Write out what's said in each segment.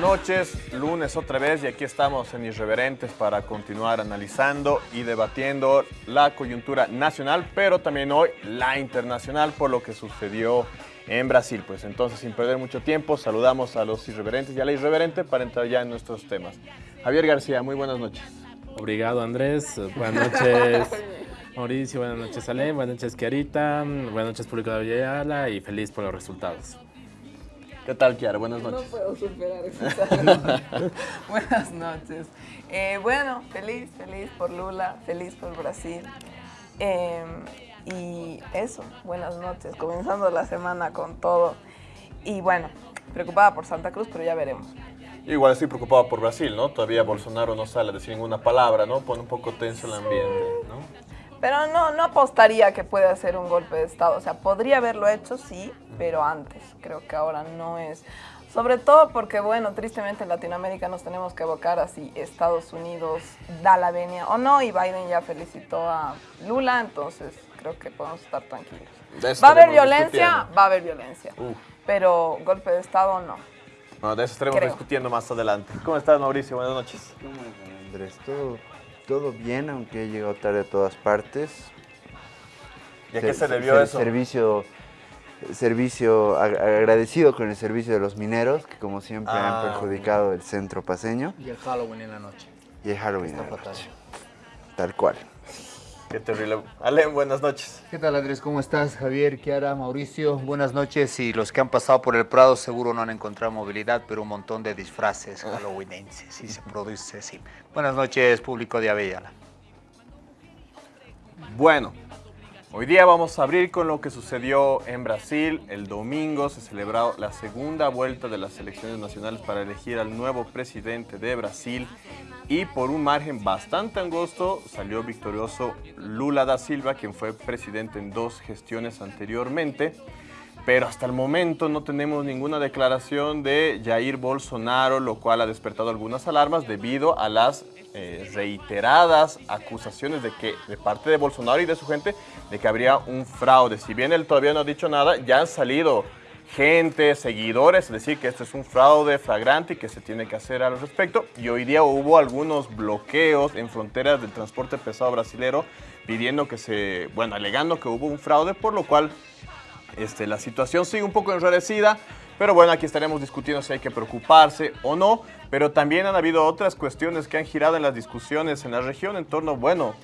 noches. Lunes otra vez y aquí estamos en Irreverentes para continuar analizando y debatiendo la coyuntura nacional, pero también hoy la internacional por lo que sucedió en Brasil. Pues entonces, sin perder mucho tiempo, saludamos a los irreverentes y a la irreverente para entrar ya en nuestros temas. Javier García, muy buenas noches. Obrigado, Andrés. Buenas noches, Mauricio. Buenas noches, Ale. Buenas noches, Kiarita. Buenas noches, público de Villayala y feliz por los resultados. ¿Qué tal, Kiara? Buenas noches. No puedo superar eso. Buenas noches. Eh, bueno, feliz, feliz por Lula, feliz por Brasil. Eh, y eso, buenas noches. Comenzando la semana con todo. Y bueno, preocupada por Santa Cruz, pero ya veremos. Igual estoy preocupado por Brasil, ¿no? Todavía Bolsonaro no sale a decir ninguna palabra, ¿no? Pone un poco tenso el ambiente, ¿no? Pero no, no apostaría que pueda hacer un golpe de Estado. O sea, podría haberlo hecho, sí, pero antes. Creo que ahora no es. Sobre todo porque, bueno, tristemente en Latinoamérica nos tenemos que evocar así Estados Unidos da la venia o no, y Biden ya felicitó a Lula, entonces creo que podemos estar tranquilos. ¿Va a haber violencia? Va a haber violencia. Pero golpe de Estado no. Bueno, de eso estaremos discutiendo más adelante. ¿Cómo estás, Mauricio? Buenas noches. ¿Cómo estás, Andrés? ¿Todo, todo bien, aunque he llegado tarde a todas partes. ¿Y a qué se debió eso? Servicio, servicio agradecido con el servicio de los mineros, que como siempre han Ah, perjudicado el centro paseño. Y el Halloween en la noche. Y el Halloween. Está en la fatal. noche. Tal cual. Qué terrible. Ale, buenas noches. ¿Qué tal Andrés? ¿Cómo estás? Javier, Kiara, Mauricio, buenas noches. Y los que han pasado por el Prado seguro no han encontrado movilidad, pero un montón de disfraces halloweenenses y se produce, sí. Buenas noches, público de Avellala. Bueno, hoy día vamos a abrir con lo que sucedió en Brasil. El domingo se celebró la segunda vuelta de las elecciones nacionales para elegir al nuevo presidente de Brasil y por un margen bastante angosto salió victorioso Lula da Silva, quien fue presidente en dos gestiones anteriormente. Pero hasta el momento no tenemos ninguna declaración de Jair Bolsonaro, lo cual ha despertado algunas alarmas debido a las eh, reiteradas acusaciones de que de parte de Bolsonaro y de su gente de que habría un fraude. Si bien él todavía no ha dicho nada, ya han salido gente, seguidores, decir que esto es un fraude flagrante y que se tiene que hacer al respecto. Y hoy día hubo algunos bloqueos en fronteras del transporte pesado brasilero pidiendo que se, bueno, alegando que hubo un fraude, por lo cual este, la situación sigue un poco enrarecida, pero bueno, aquí estaremos discutiendo si hay que preocuparse o no, pero también han habido otras cuestiones que han girado en las discusiones en la región en torno, bueno,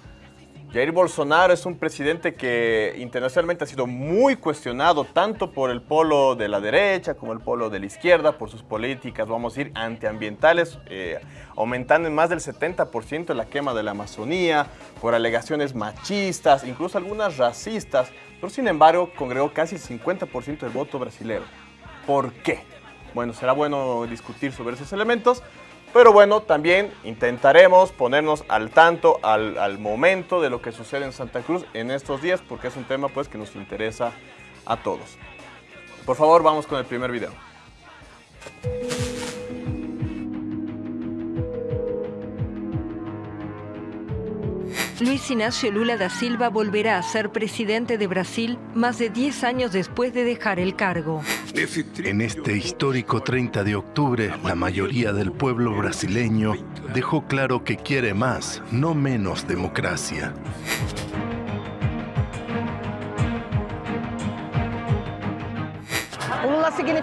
Jair Bolsonaro es un presidente que internacionalmente ha sido muy cuestionado tanto por el polo de la derecha como el polo de la izquierda, por sus políticas, vamos a decir, antiambientales, eh, aumentando en más del 70% la quema de la Amazonía, por alegaciones machistas, incluso algunas racistas, pero sin embargo congregó casi el 50% del voto brasilero. ¿Por qué? Bueno, será bueno discutir sobre esos elementos, pero bueno, también intentaremos ponernos al tanto, al, momento de lo que sucede en Santa Cruz en estos días, porque es un tema pues que nos interesa a todos. Por favor, vamos con el primer video. Luis Ignacio Lula da Silva volverá a ser presidente de Brasil más de 10 años después de dejar el cargo. En este histórico 30 de octubre, la mayoría del pueblo brasileño dejó claro que quiere más, no menos democracia.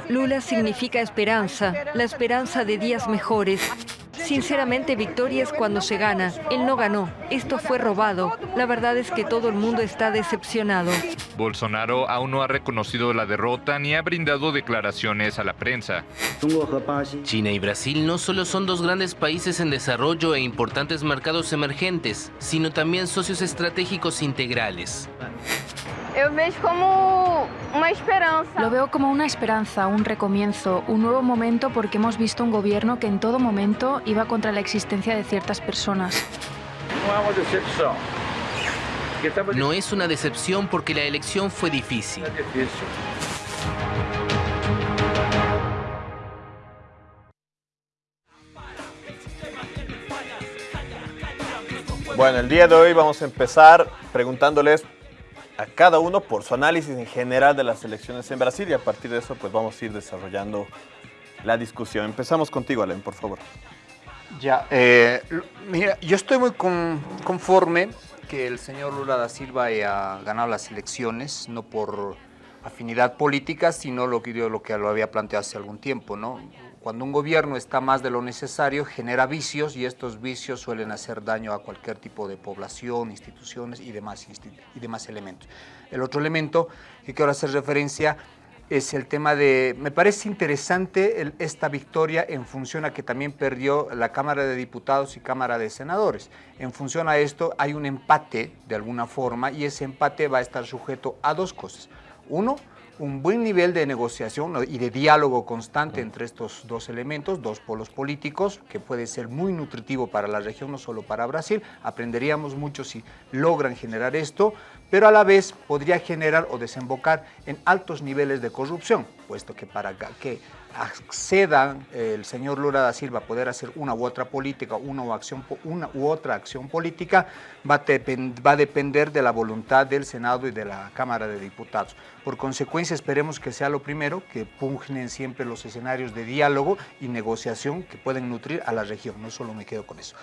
Lula significa esperanza, la esperanza de días mejores. Sinceramente, victoria es cuando se gana. Él no ganó. Esto fue robado. La verdad es que todo el mundo está decepcionado. Bolsonaro aún no ha reconocido la derrota ni ha brindado declaraciones a la prensa. China y Brasil no solo son dos grandes países en desarrollo e importantes mercados emergentes, sino también socios estratégicos integrales. Lo veo como una esperanza, un recomienzo, un nuevo momento porque hemos visto un gobierno que en todo momento iba contra la existencia de ciertas personas. No es una decepción porque la elección fue difícil. Bueno, el día de hoy vamos a empezar preguntándoles a cada uno por su análisis en general de las elecciones en Brasil y a partir de eso pues vamos a ir desarrollando la discusión. Empezamos contigo, Alain, por favor. Ya, eh, mira, yo estoy muy conforme que el señor Lula da Silva haya ganado las elecciones, no por afinidad política, sino lo que, lo que lo había planteado hace algún tiempo, ¿no? Cuando un gobierno está más de lo necesario, genera vicios y estos vicios suelen hacer daño a cualquier tipo de población, instituciones y demás, y demás elementos. El otro elemento que quiero hacer referencia es el tema de, me parece interesante esta victoria en función a que también perdió la Cámara de Diputados y Cámara de Senadores. En función a esto hay un empate de alguna forma y ese empate va a estar sujeto a dos cosas. Uno, un buen nivel de negociación y de diálogo constante entre estos dos elementos, dos polos políticos, que puede ser muy nutritivo para la región, no solo para Brasil. Aprenderíamos mucho si logran generar esto, pero a la vez podría generar o desembocar en altos niveles de corrupción, puesto que para que acceda el señor Lula da Silva a poder hacer una u otra política, una u, acción, una u otra acción política, va a, va a depender de la voluntad del Senado y de la Cámara de Diputados. Por consecuencia, esperemos que sea lo primero, que pugnen siempre los escenarios de diálogo y negociación que pueden nutrir a la región. No solo me quedo con eso.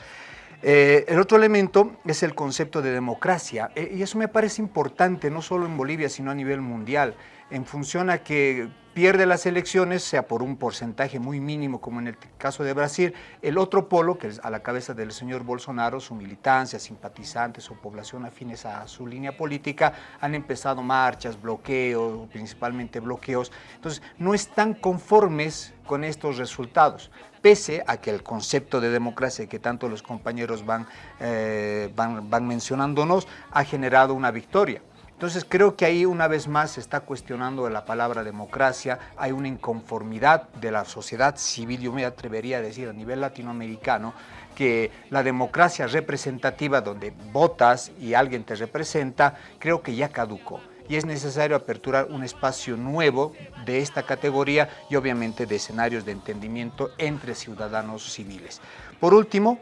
Eh, el otro elemento es el concepto de democracia, eh, y eso me parece importante, no solo en Bolivia, sino a nivel mundial, en función a que pierde las elecciones, sea por un porcentaje muy mínimo, como en el caso de Brasil, el otro polo, que es a la cabeza del señor Bolsonaro, su militancia, simpatizantes o población afines a su línea política, han empezado marchas, bloqueos, principalmente bloqueos. Entonces, no están conformes con estos resultados, pese a que el concepto de democracia que tanto los compañeros van, eh, van, van mencionándonos ha generado una victoria. Entonces creo que ahí una vez más se está cuestionando la palabra democracia, hay una inconformidad de la sociedad civil, yo me atrevería a decir a nivel latinoamericano, que la democracia representativa donde votas y alguien te representa, creo que ya caducó y es necesario aperturar un espacio nuevo de esta categoría y obviamente de escenarios de entendimiento entre ciudadanos civiles. Por último,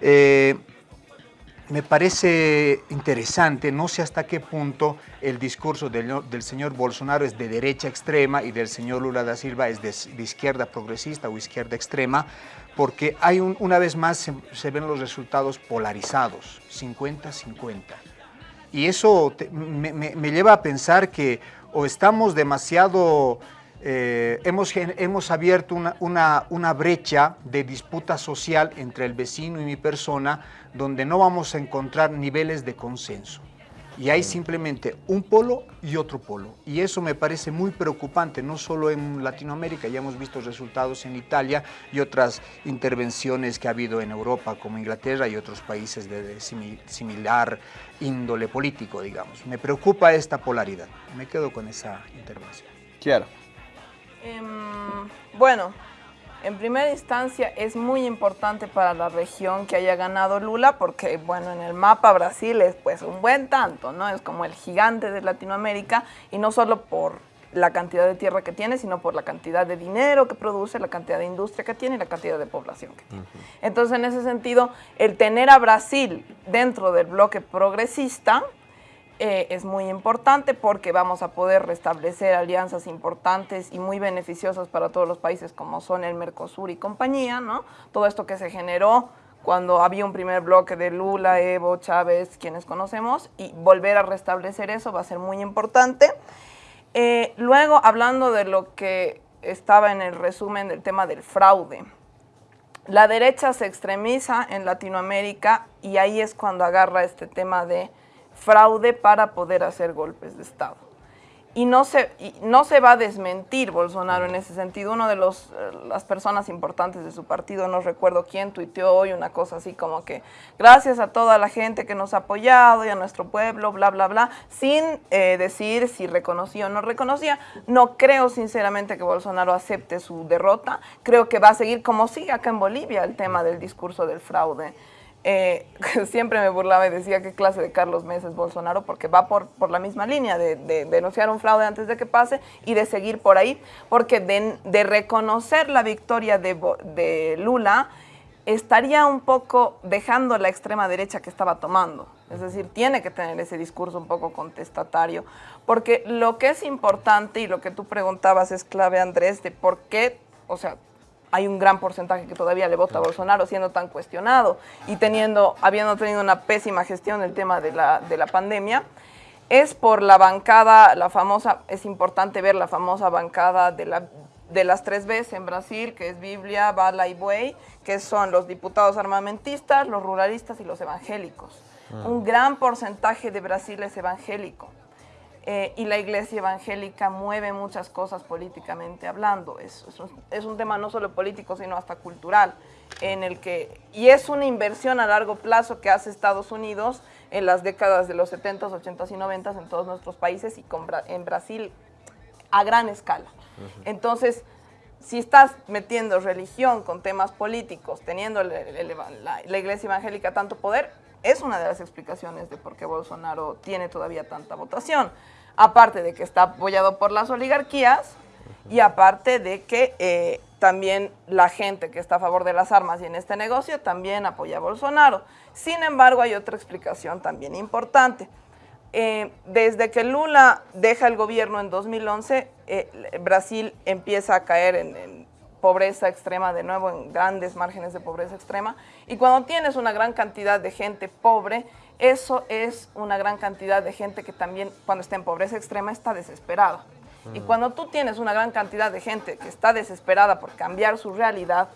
eh, me parece interesante, no sé hasta qué punto el discurso del, señor Bolsonaro es de derecha extrema y del señor Lula da Silva es de, izquierda progresista o izquierda extrema, porque hay una vez más se, ven los resultados polarizados, 50-50. Y eso me, lleva a pensar que o estamos demasiado eh, hemos, hemos, abierto una, una, una, brecha de disputa social entre el vecino y mi persona donde no vamos a encontrar niveles de consenso. Y hay simplemente un polo y otro polo. Y eso me parece muy preocupante, no solo en Latinoamérica, ya hemos visto resultados en Italia y otras intervenciones que ha habido en Europa, como Inglaterra y otros países de, similar índole político, digamos. Me preocupa esta polaridad. Me quedo con esa intervención. Claro. Em, bueno, en primera instancia es muy importante para la región que haya ganado Lula porque, bueno, en el mapa Brasil es pues un buen tanto, ¿no? Es como el gigante de Latinoamérica y no solo por la cantidad de tierra que tiene, sino por la cantidad de dinero que produce, la cantidad de industria que tiene y la cantidad de población que tiene. Entonces, en ese sentido, el tener a Brasil dentro del bloque progresista eh, es muy importante porque vamos a poder restablecer alianzas importantes y muy beneficiosas para todos los países como son el Mercosur y compañía, ¿no? Todo esto que se generó cuando había un primer bloque de Lula, Evo, Chávez, quienes conocemos, y volver a restablecer eso va a ser muy importante. Eh, luego, hablando de lo que estaba en el resumen del tema del fraude, la derecha se extremiza en Latinoamérica y ahí es cuando agarra este tema de fraude para poder hacer golpes de Estado. Y no se, no se va a desmentir Bolsonaro en ese sentido. Uno de los, eh, las personas importantes de su partido, no recuerdo quién, tuiteó hoy una cosa así como que gracias a toda la gente que nos ha apoyado y a nuestro pueblo, bla, bla, bla, sin eh, decir si reconocía o no reconocía. No creo sinceramente que Bolsonaro acepte su derrota. Creo que va a seguir como sigue acá en Bolivia el tema del discurso del fraude. Eh, siempre me burlaba y decía qué clase de Carlos Mesa es Bolsonaro porque va por, por la misma línea de, denunciar un fraude antes de que pase y de seguir por ahí, porque de, reconocer la victoria de, Lula estaría un poco dejando la extrema derecha que estaba tomando. Es decir, tiene que tener ese discurso un poco contestatario, porque lo que es importante y lo que tú preguntabas es clave, Andrés, de por qué, o sea, hay un gran porcentaje que todavía le vota a Bolsonaro siendo tan cuestionado y teniendo, habiendo tenido una pésima gestión del tema de la, de la pandemia, es por la bancada, la famosa, es importante ver la famosa bancada de, la, de las tres Bs en Brasil, que es Biblia, Bala y Buey, que son los diputados armamentistas, los ruralistas y los evangélicos. Un gran porcentaje de Brasil es evangélico. Eh, y la iglesia evangélica mueve muchas cosas políticamente hablando. Es, es, un, tema no solo político, sino hasta cultural, en el que, y es una inversión a largo plazo que hace Estados Unidos en las décadas de los 70s, 80s y 90s en todos nuestros países y en Brasil a gran escala. Entonces, si estás metiendo religión con temas políticos, teniendo la iglesia evangélica tanto poder, es una de las explicaciones de por qué Bolsonaro tiene todavía tanta votación. Aparte de que está apoyado por las oligarquías y aparte de que eh, también la gente que está a favor de las armas y en este negocio también apoya a Bolsonaro. Sin embargo, hay otra explicación también importante. Eh, desde que Lula deja el gobierno en 2011, eh, Brasil empieza a caer en pobreza extrema, de nuevo en grandes márgenes de pobreza extrema. Y cuando tienes una gran cantidad de gente pobre, eso es una gran cantidad de gente que también cuando está en pobreza extrema está desesperada. Y mm. cuando tú tienes una gran cantidad de gente que está desesperada por cambiar su realidad,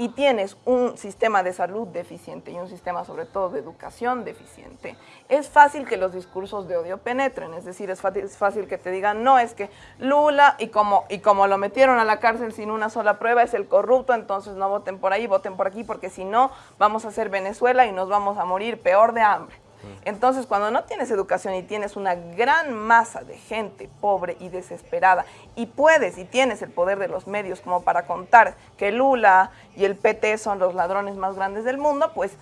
y tienes un sistema de salud deficiente y un sistema sobre todo de educación deficiente, es fácil que los discursos de odio penetren, es decir, es fácil, que te digan, no, es que Lula y como, y como lo metieron a la cárcel sin una sola prueba es el corrupto, entonces no voten por ahí, voten por aquí, porque si no vamos a ser Venezuela y nos vamos a morir peor de hambre. Entonces, cuando no tienes educación y tienes una gran masa de gente pobre y desesperada y puedes y tienes el poder de los medios como para contar que Lula y el PT son los ladrones más grandes del mundo, pues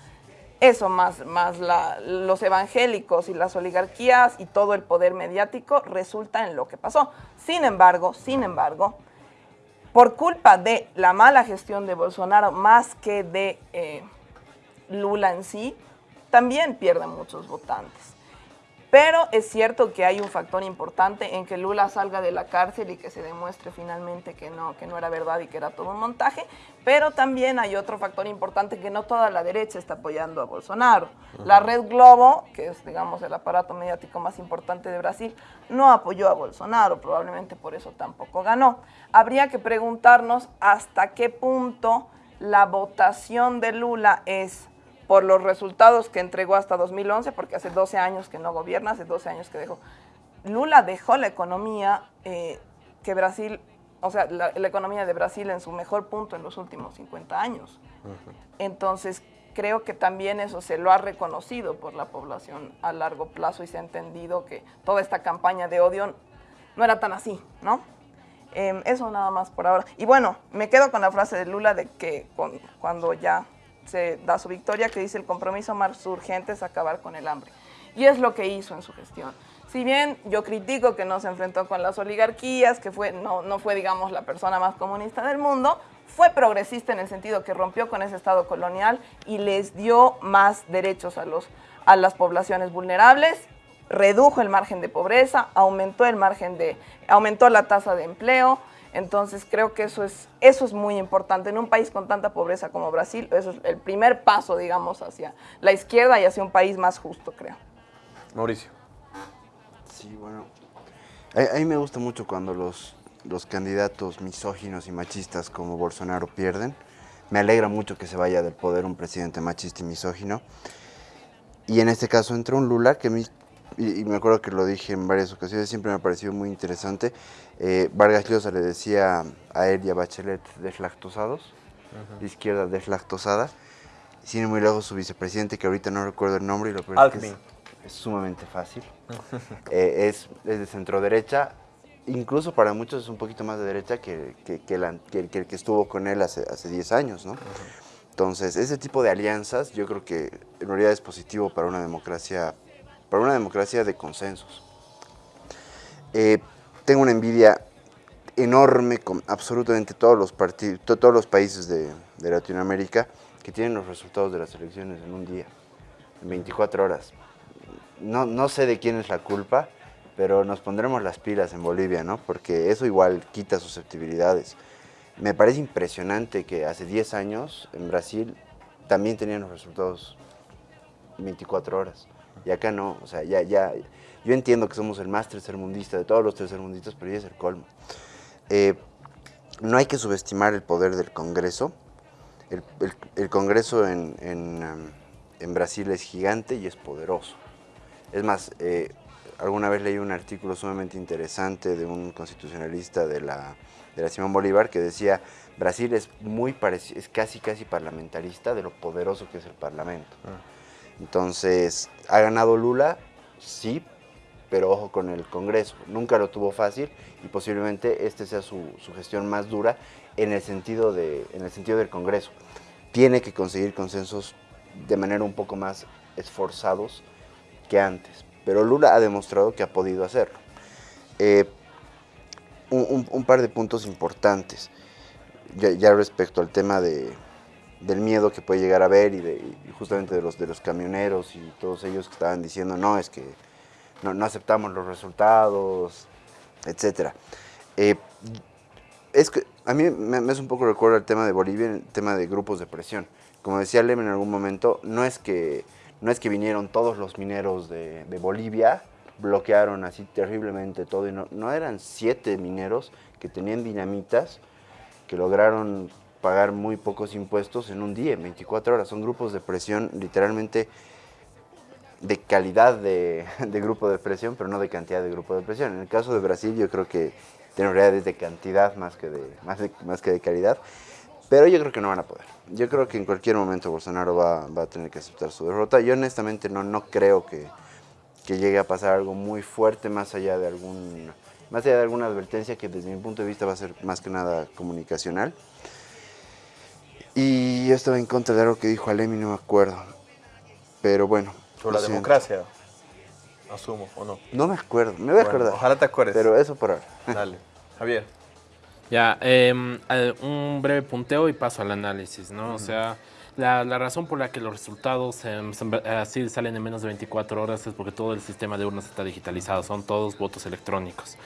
eso más, más los evangélicos y las oligarquías y todo el poder mediático resulta en lo que pasó. Sin embargo, sin embargo, por culpa de la mala gestión de Bolsonaro más que de eh, Lula en sí, también pierden muchos votantes. Pero es cierto que hay un factor importante en que Lula salga de la cárcel y que se demuestre finalmente que no, que no era verdad y que era todo un montaje, pero también hay otro factor importante que no toda la derecha está apoyando a Bolsonaro. La Red Globo, que es digamos el aparato mediático más importante de Brasil, no apoyó a Bolsonaro, probablemente por eso tampoco ganó. Habría que preguntarnos hasta qué punto la votación de Lula es por los resultados que entregó hasta 2011, porque hace 12 años que no gobierna, hace 12 años que dejó. Lula dejó la economía eh, que Brasil, o sea, la, economía de Brasil en su mejor punto en los últimos 50 años. Entonces, creo que también eso se lo ha reconocido por la población a largo plazo y se ha entendido que toda esta campaña de odio no era tan así, ¿no? Em, eso nada más por ahora. Y bueno, me quedo con la frase de Lula de que cuando ya se da su victoria, que dice el compromiso más urgente es acabar con el hambre. Y es lo que hizo en su gestión. Si bien yo critico que no se enfrentó con las oligarquías, que fue, no, no fue, digamos, la persona más comunista del mundo, fue progresista en el sentido que rompió con ese Estado colonial y les dio más derechos a, los, a las poblaciones vulnerables, redujo el margen de pobreza, aumentó, el margen de, aumentó la tasa de empleo, entonces creo que eso es, eso es muy importante. En un país con tanta pobreza como Brasil, eso es el primer paso, digamos, hacia la izquierda y hacia un país más justo, creo. Mauricio. Sí, bueno. A, mí me gusta mucho cuando los, los candidatos misóginos y machistas como Bolsonaro pierden. Me alegra mucho que se vaya del poder un presidente machista y misógino. Y en este caso entra un Lula que a mí y, me acuerdo que lo dije en varias ocasiones, siempre me ha parecido muy interesante. Eh, Vargas Llosa le decía a él y a Bachelet deslactosados, de izquierda deslactosada. Sin muy lejos su vicepresidente, que ahorita no recuerdo el nombre, y lo peor es, es, sumamente fácil. Eh, es, es, de centro derecha, incluso para muchos es un poquito más de derecha que, que, que, el que estuvo con él hace, hace 10 años, ¿no? Entonces, ese tipo de alianzas yo creo que en realidad es positivo para una democracia para una democracia de consensos. Eh, tengo una envidia enorme con absolutamente todos los, partidos, todos los países de, Latinoamérica que tienen los resultados de las elecciones en un día, en 24 horas. No, no sé de quién es la culpa, pero nos pondremos las pilas en Bolivia, ¿no? Porque eso igual quita susceptibilidades. me parece impresionante que hace 10 años en Brasil también tenían los resultados 24 horas. Y acá no, o sea, ya, ya, yo entiendo que somos el más tercermundista de todos los tercermundistas, pero ya es el colmo. Eh, no hay que subestimar el poder del Congreso. El, Congreso en, um, en, Brasil es gigante y es poderoso. Es más, eh, alguna vez leí un artículo sumamente interesante de un constitucionalista de la, de la Simón Bolívar que decía, Brasil es muy parecido, es casi casi parlamentarista de lo poderoso que es el parlamento. Ah. Entonces, ¿ha ganado Lula? Sí, pero ojo con el Congreso. Nunca lo tuvo fácil y posiblemente este sea su, gestión más dura en el, sentido de, en el sentido del Congreso. Tiene que conseguir consensos de manera un poco más esforzados que antes, pero Lula ha demostrado que ha podido hacerlo. Eh, un, par de puntos importantes, ya respecto al tema de, del miedo que puede llegar a haber y, de, justamente de los, de los camioneros y todos ellos que estaban diciendo, no, es que no, aceptamos los resultados, etc. Eh, es que a mí me, es un poco recuerdo el tema de Bolivia, el tema de grupos de presión. Como decía Lem en algún momento, no es que, no es que vinieron todos los mineros de, Bolivia, bloquearon así terriblemente todo, no, no eran siete mineros que tenían dinamitas que lograron pagar muy pocos impuestos en un día, en 24 horas. Son grupos de presión literalmente de calidad de, grupo de presión, pero no de cantidad de grupo de presión. En el caso de Brasil yo creo que tiene realidades de cantidad más que de, más, más que de calidad, pero yo creo que no van a poder. Yo creo que en cualquier momento Bolsonaro va, a tener que aceptar su derrota. Yo honestamente no, no creo que, que llegue a pasar algo muy fuerte más allá de algún más allá de alguna advertencia que desde mi punto de vista va a ser más que nada comunicacional. Y yo estaba en contra de algo que dijo Alemi, no me acuerdo. Pero bueno. Sobre la democracia, asumo, ¿o no? No me acuerdo, me voy a acordar. Ojalá te acuerdes. Pero eso por ahora. Dale. Javier. Ya, em, un breve punteo y paso al análisis, ¿no? O sea, la, razón por la que los resultados así salen en menos de 24 horas es porque todo el sistema de urnas está digitalizado, son todos votos electrónicos.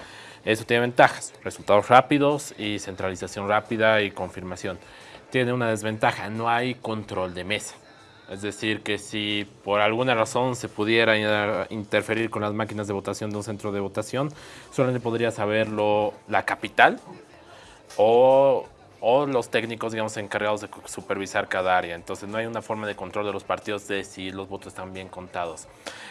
Eso tiene ventajas, resultados rápidos y centralización rápida y confirmación tiene una desventaja, no hay control de mesa. Es decir, que si por alguna razón se pudiera interferir con las máquinas de votación de un centro de votación, solamente podría saberlo la capital o o los técnicos, digamos, encargados de supervisar cada área. Entonces no hay una forma de control de los partidos de si los votos están bien contados.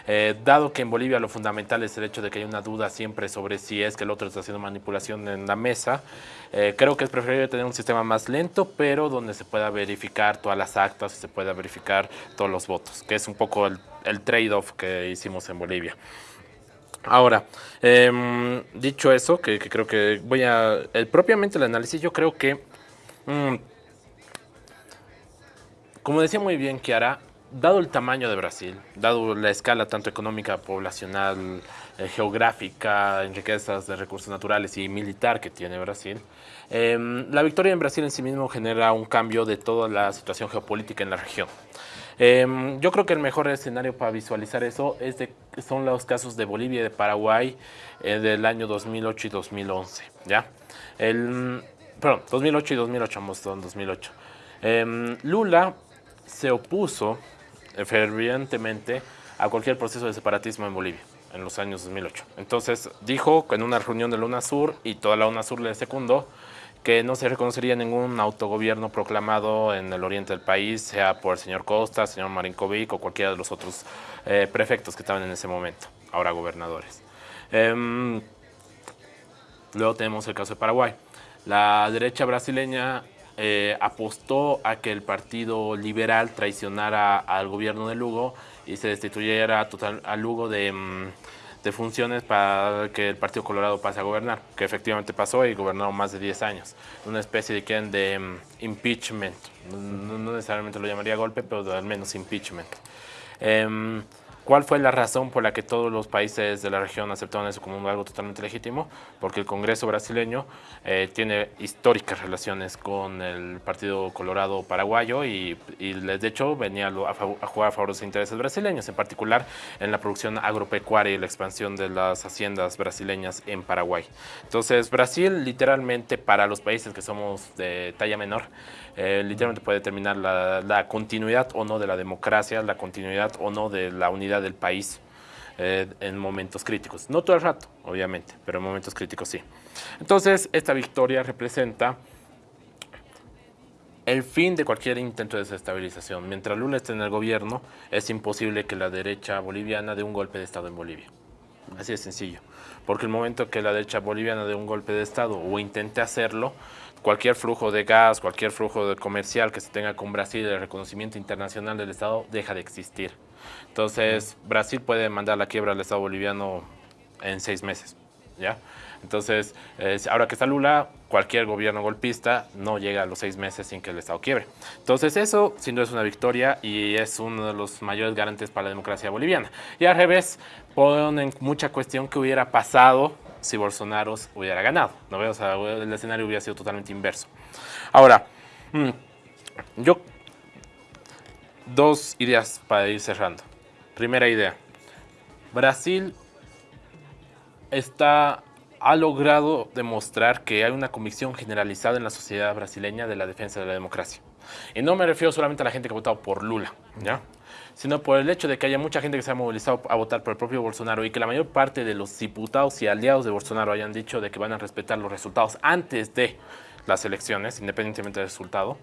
Eh, dado que en Bolivia lo fundamental es el hecho de que hay una duda siempre sobre si es que el otro está haciendo manipulación en la mesa, eh, creo que es preferible tener un sistema más lento, pero donde se pueda verificar todas las actas y se pueda verificar todos los votos, que es un poco el, trade-off que hicimos en Bolivia. Ahora, em, dicho eso, que, creo que voy a... propiamente el análisis, yo creo que Mm. Como decía muy bien Kiara, dado el tamaño de Brasil, dado la escala tanto económica, poblacional, eh, geográfica, en riquezas de recursos naturales y militar que tiene Brasil, em, la victoria en Brasil en sí mismo genera un cambio de toda la situación geopolítica en la región. Em, yo creo que el mejor escenario para visualizar eso es de, son los casos de Bolivia y de Paraguay eh, del año 2008 y 2011. ¿ya? El, perdón, 2008 y 2008, ambos en 2008. Lula se opuso fervientemente a cualquier proceso de separatismo en Bolivia en los años 2008. Entonces dijo en una reunión de la UNASUR y toda la UNASUR le secundó que no se reconocería ningún autogobierno proclamado en el oriente del país, sea por el señor Costa, señor Marinkovic o cualquiera de los otros eh, prefectos que estaban en ese momento, ahora gobernadores. Em, luego tenemos el caso de Paraguay. La derecha brasileña eh, apostó a que el Partido Liberal traicionara al gobierno de Lugo y se destituyera total, a Lugo mm, de, funciones para que el Partido Colorado pase a gobernar, que efectivamente pasó y gobernó más de 10 años. Una especie de, de mm, impeachment, no, necesariamente lo llamaría golpe, pero al menos impeachment. Em, ¿Cuál fue la razón por la que todos los países de la región aceptaron eso como algo totalmente legítimo? Porque el Congreso brasileño eh, tiene históricas relaciones con el Partido Colorado paraguayo y, de hecho venía a, a, jugar a favor de los intereses brasileños, en particular en la producción agropecuaria y la expansión de las haciendas brasileñas en Paraguay. Entonces Brasil literalmente para los países que somos de talla menor, eh, literalmente puede determinar la, continuidad o no de la democracia, la continuidad o no de la unidad del país eh, en momentos críticos. No todo el rato, obviamente, pero en momentos críticos sí. Entonces, esta victoria representa el fin de cualquier intento de desestabilización. Mientras Lula esté en el gobierno, es imposible que la derecha boliviana dé un golpe de Estado en Bolivia. Así de sencillo. Porque el momento que la derecha boliviana dé un golpe de Estado o intente hacerlo, cualquier flujo de gas, cualquier flujo de comercial que se tenga con Brasil, el reconocimiento internacional del Estado deja de existir. Entonces, Brasil puede mandar la quiebra al Estado boliviano en seis meses, ¿ya? Entonces, ahora que está Lula, cualquier gobierno golpista no llega a los seis meses sin que el Estado quiebre. Entonces, eso sin duda es una victoria y es uno de los mayores garantes para la democracia boliviana. Y al revés, ponen mucha cuestión que hubiera pasado si Bolsonaro hubiera ganado. ¿no? O sea, el escenario hubiera sido totalmente inverso. Ahora, mm, yo... Dos ideas para ir cerrando. Primera idea. Brasil está, ha logrado demostrar que hay una convicción generalizada en la sociedad brasileña de la defensa de la democracia. Y no me refiero solamente a la gente que ha votado por Lula, ¿ya? Sino por el hecho de que haya mucha gente que se ha movilizado a votar por el propio Bolsonaro y que la mayor parte de los diputados y aliados de Bolsonaro hayan dicho de que van a respetar los resultados antes de las elecciones, independientemente del resultado,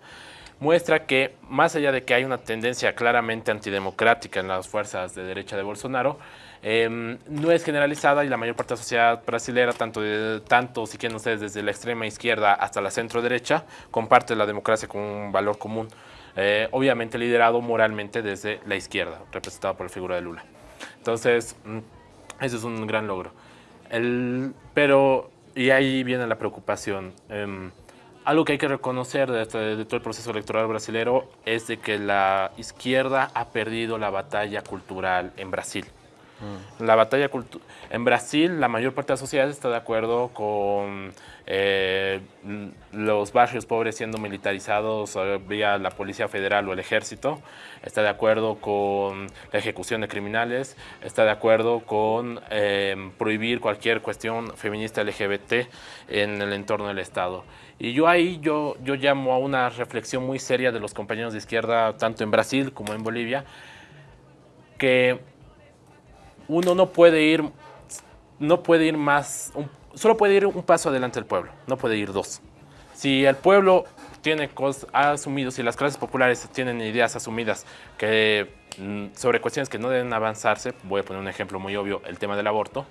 muestra que más allá de que hay una tendencia claramente antidemocrática en las fuerzas de derecha de Bolsonaro, em, no es generalizada y la mayor parte de la sociedad brasileña, tanto, tanto si quieren ustedes desde la extrema izquierda hasta la centro derecha, comparte la democracia como un valor común eh, obviamente liderado moralmente desde la izquierda, representado por la figura de Lula. Entonces, mm, eso es un gran logro. Pero, y ahí viene la preocupación. Em, algo que hay que reconocer este, de, todo el proceso electoral brasilero es de que la izquierda ha perdido la batalla cultural en Brasil. Mm. La batalla en Brasil, la mayor parte de la sociedad está de acuerdo con eh, los barrios pobres siendo militarizados eh, vía la Policía Federal o el Ejército, está de acuerdo con la ejecución de criminales, está de acuerdo con eh, prohibir cualquier cuestión feminista LGBT en el entorno del Estado. Y yo ahí yo, yo llamo a una reflexión muy seria de los compañeros de izquierda, tanto en Brasil como en Bolivia, que uno no puede ir, no puede ir más, solo puede ir un paso adelante el pueblo, no puede ir dos. Si el pueblo tiene cosas, ha asumido, si las clases populares tienen ideas asumidas que, mm, sobre cuestiones que no deben avanzarse, voy a poner un ejemplo muy obvio, el tema del aborto,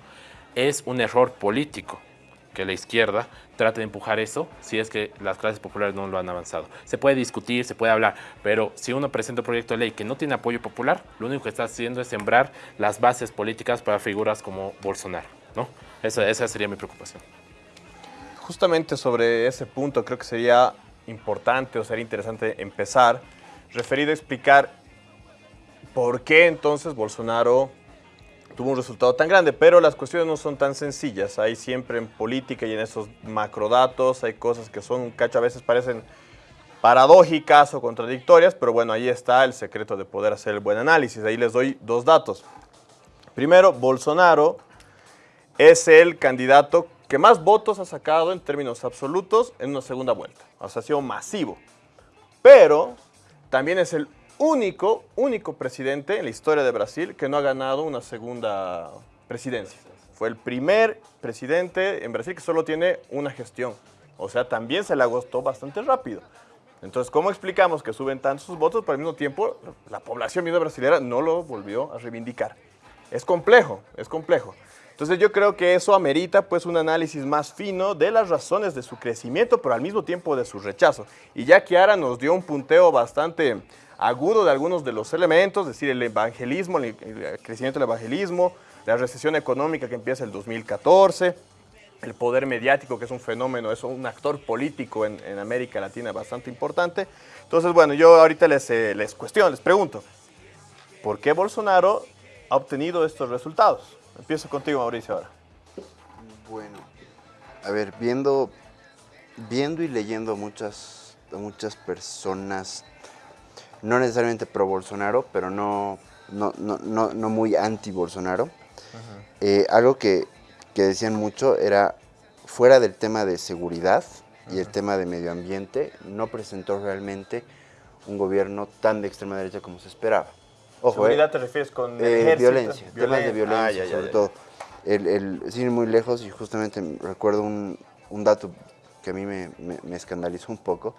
es un error político que la izquierda trate de empujar eso si es que las clases populares no lo han avanzado. Se puede discutir, se puede hablar, pero si uno presenta un proyecto de ley que no tiene apoyo popular, lo único que está haciendo es sembrar las bases políticas para figuras como Bolsonaro. ¿no? Esa, esa sería mi preocupación. Justamente sobre ese punto creo que sería importante o sería interesante empezar referido a explicar por qué entonces Bolsonaro tuvo un resultado tan grande, pero las cuestiones no son tan sencillas. Hay siempre en política y en esos macrodatos, hay cosas que son, cacho, a veces parecen paradójicas o contradictorias, pero bueno, ahí está el secreto de poder hacer el buen análisis. Ahí les doy dos datos. Primero, Bolsonaro es el candidato que más votos ha sacado en términos absolutos en una segunda vuelta. O sea, ha sido masivo. Pero también es el único, único presidente en la historia de Brasil que no ha ganado una segunda presidencia. Fue el primer presidente en Brasil que solo tiene una gestión. O sea, también se le agostó bastante rápido. Entonces, ¿cómo explicamos que suben tantos sus votos, pero al mismo tiempo la población brasileña no lo volvió a reivindicar? Es complejo, es complejo. Entonces yo creo que eso amerita pues un análisis más fino de las razones de su crecimiento, pero al mismo tiempo de su rechazo. Y ya Kiara nos dio un punteo bastante agudo de algunos de los elementos, es decir, el evangelismo, el crecimiento del evangelismo, la recesión económica que empieza el 2014, el poder mediático, que es un fenómeno, es un actor político en, América Latina bastante importante. Entonces, bueno, yo ahorita les, eh, les cuestiono, les pregunto, ¿por qué Bolsonaro ha obtenido estos resultados. Empiezo contigo, Mauricio, ahora. Bueno, a ver, viendo, viendo y leyendo muchas, muchas personas, no necesariamente pro Bolsonaro, pero no, no, no, no, muy anti Bolsonaro, eh, algo que, que, decían mucho era, fuera del tema de seguridad y el tema de medio ambiente, no presentó realmente un gobierno tan de extrema derecha como se esperaba. ¿Seguridad eh, te refieres con eh, violencia, temas de violencia ah, sobre todo. El, el, sin ir muy lejos, y justamente recuerdo un, un dato que a mí me, me, escandalizó un poco,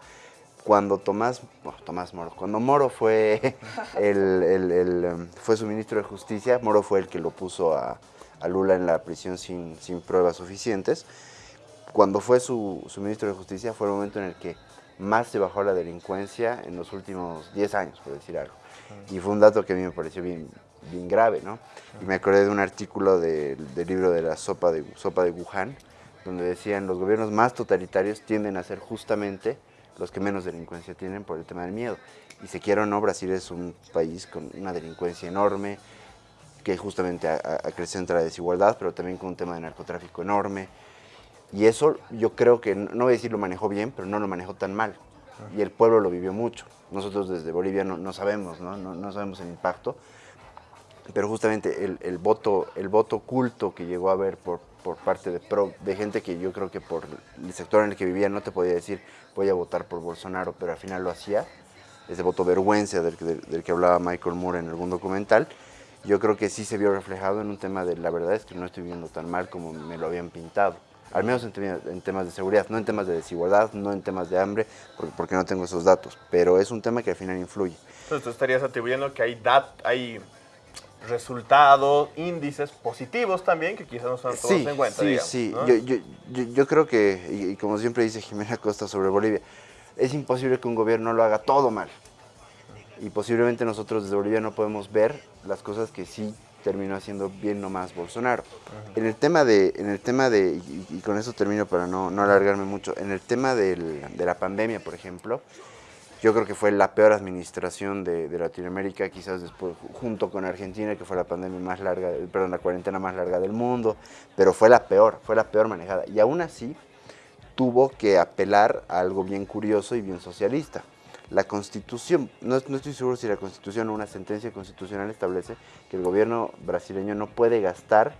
cuando Tomás, Tomás Moro, cuando Moro fue, el, el, um, fue su ministro de Justicia, Moro fue el que lo puso a, a Lula en la prisión sin, sin, pruebas suficientes. Cuando fue su, su ministro de Justicia fue el momento en el que más se bajó la delincuencia en los últimos 10 años, por decir algo. Y fue un dato que a mí me pareció bien, bien grave, ¿no? Y me acordé de un artículo del libro de la sopa de, sopa de Wuhan, donde decían los gobiernos más totalitarios tienden a ser justamente los que menos delincuencia tienen por el tema del miedo. Y se quiera o no, Brasil es un país con una delincuencia enorme, que justamente acrecenta la desigualdad, pero también con un tema de narcotráfico enorme. Y eso yo creo que, no voy a decir lo manejó bien, pero no lo manejó tan mal. Y el pueblo lo vivió mucho. Nosotros desde Bolivia no, no sabemos, ¿no? ¿no? No, sabemos el impacto, pero justamente el, el, voto, el voto oculto que llegó a haber por, por parte de, pro, de gente que yo creo que por el sector en el que vivía no te podía decir voy a votar por Bolsonaro, pero al final lo hacía, ese voto vergüenza del, del, del que hablaba Michael Moore en algún documental, yo creo que sí se vio reflejado en un tema de la verdad es que no estoy viendo tan mal como me lo habían pintado. Al menos en, temas de seguridad, no en temas de desigualdad, no en temas de hambre, porque, no tengo esos datos, pero es un tema que al final influye. Entonces tú estarías atribuyendo que hay, dat hay resultados, índices positivos también, que quizás no son todos en cuenta. Sí, sí, yo, yo, yo, creo que, y, como siempre dice Jimena Costa sobre Bolivia, es imposible que un gobierno lo haga todo mal. Y posiblemente nosotros desde Bolivia no podemos ver las cosas que sí terminó haciendo bien nomás Bolsonaro. En el tema de, en el tema de y, con eso termino para no, no alargarme mucho, en el tema del, de la pandemia, por ejemplo, yo creo que fue la peor administración de, Latinoamérica, quizás después, junto con Argentina, que fue la pandemia más larga, perdón, la cuarentena más larga del mundo, pero fue la peor, fue la peor manejada. Y aún así tuvo que apelar a algo bien curioso y bien socialista la Constitución, no, estoy seguro si la Constitución o una sentencia constitucional establece que el gobierno brasileño no puede gastar